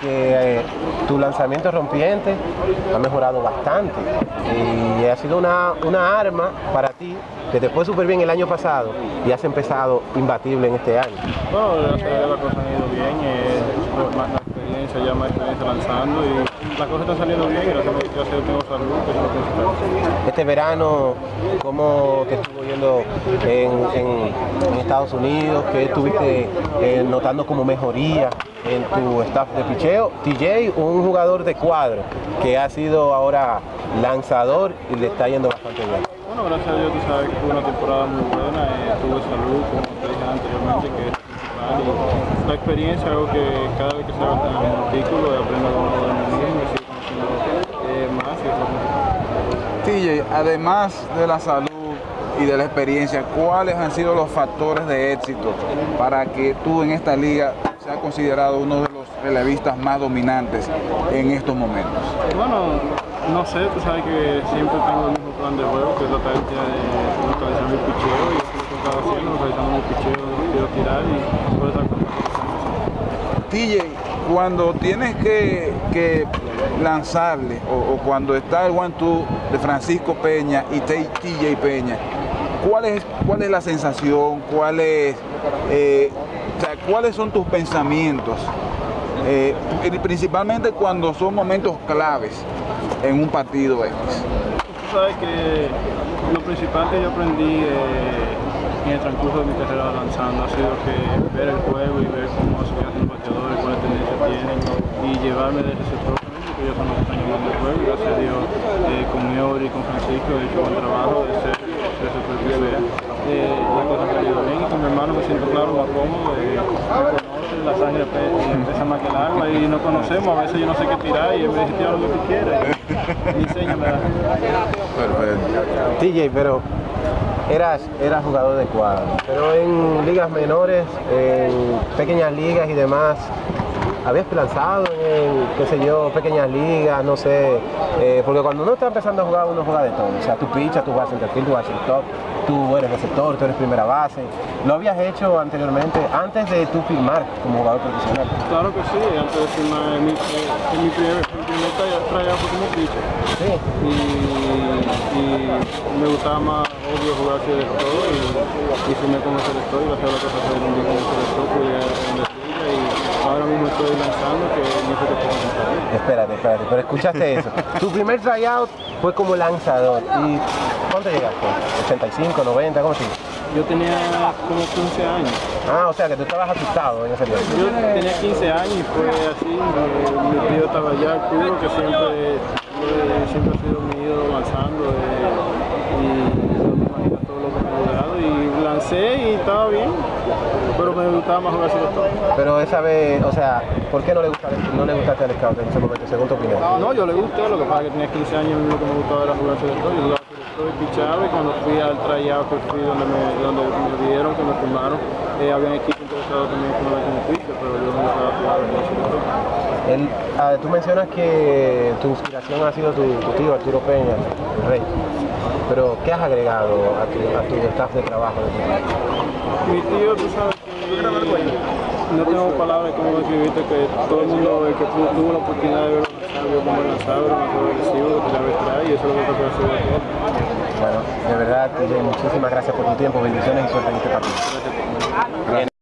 que eh, tu lanzamiento rompiente ha mejorado bastante y ha sido una, una arma para ti que te fue súper bien el año pasado y has empezado imbatible en este año. Experiencia, ya más experiencia lanzando y las cosas están saliendo bien, gracias a Dios tengo salud, que es lo principal. Este verano, ¿cómo te estuvo yendo en, en- en Estados Unidos? ¿Qué estuviste eh, notando como mejoría en tu staff de picheo? TJ, un jugador de cuadro que ha sido ahora lanzador y le está yendo bastante bien. Bueno, gracias a Dios tú sabes que fue una temporada muy buena, eh, tuve salud, como te dije anteriormente, que es principal, y la experiencia, algo que cada vez que se va en el artículo y sigo conociendo eh, más y lo principal. TJ, además de la salud y de la experiencia, ¿cuáles han sido los factores de éxito para que tú en esta liga seas considerado uno de los relevistas más dominantes en estos momentos? Bueno, no sé, tú sabes que siempre tengo el mismo plan de juego, que es tratar de localizar mi picheo y eso es lo que estaba haciendo, localizando mi picheo, quiero tirar y por esas cosas. TJ, cuando tienes que, lanzarle o, cuando está el one two de Francisco Peña y TJ Peña, ¿cuál es, cuál es la sensación? ¿Cuál eh, o sea, ¿Cuáles son tus pensamientos? Eh, principalmente cuando son momentos claves en un partido X. Tú sabes que lo principal que yo aprendí eh, en el transcurso de mi carrera lanzando ha sido que ver el juego y ver cómo se y llevarme de ese sector también, porque ellos son los que están llevando el juego. Gracias a Dios, eh, con Miori y con Francisco he hecho buen trabajo de ser, ser supervisor. Eh, la cosa ha bien y con mi hermano me siento claro, más cómodo. Eh, conoce, la sangre pe- pesa más que el agua y nos conocemos, a veces yo no sé qué tirar y él me dice, tira lo que quieras. Y. Perfecto. TJ, pero eras, eras jugador de cuadro, pero en ligas menores, en pequeñas ligas y demás, habías lanzado en, qué sé yo, pequeñas ligas, no sé, eh, porque cuando uno está empezando a jugar, uno juega de todo, o sea, tú pichas, tú juegas centerfield, tú juegas shortstop, tú eres receptor, tú eres primera base, ¿lo habías hecho anteriormente, antes de tú firmar como jugador profesional? Claro que sí, antes de firmar en mi, en mi primer, mi primer traya- tryout fue como pitcher Sí. y, y me gustaba más obvio jugar así de todo y, y firmé como selector y gracias a la cosa salieron bien como selector, pude llegar a donde estoy y ahora mismo estoy lanzando que no sé qué puedo contar. Espérate, espérate, pero escuchaste eso. tu primer tryout fue como lanzador. ¿Y cuánto llegaste? ¿85, 90? ¿Cómo sigue? Yo tenía como 15 años. Ah, o sea que tú estabas asustado en ese tiempo. Yo tenía 15 años y fue así, mi tío estaba allá, Arturo, que siempre, siempre ha sido mi ídolo eh, y no me imagino todo lo que me ha llegado y lancé y estaba bien, pero me gustaba más jugar. Pero esa vez, o sea, ¿por qué no le, gusta, no le gustaste al scout en ese momento, según tu opinión? No, yo le gusté, lo que pasa es que tenía 15 años y lo que me gustaba era jugar selector, yo jugaba selector y pichaba y cuando fui al tryout que fui donde me, donde me dieron, que me firmaron, eh, había un equipo interesado también ponerme como pitcher, pero yo no estaba jugando como selector. El- ah, tú mencionas que tu inspiración ha sido tu, tu tío Arturo Peña, el rey. Pero, ¿qué has agregado a tu, a tu staff de trabajo? Mi tío, tú sabes no tengo palabras como describirte que todo el mundo que tuvo la oportunidad de verlo lanzar, vio cómo lanzaba, era más agresivo, que tiraba detrás y eso es lo que te puede hacer de todo. Bueno, de verdad, muchísimas gracias por tu tiempo, bendiciones y suerte en este partido.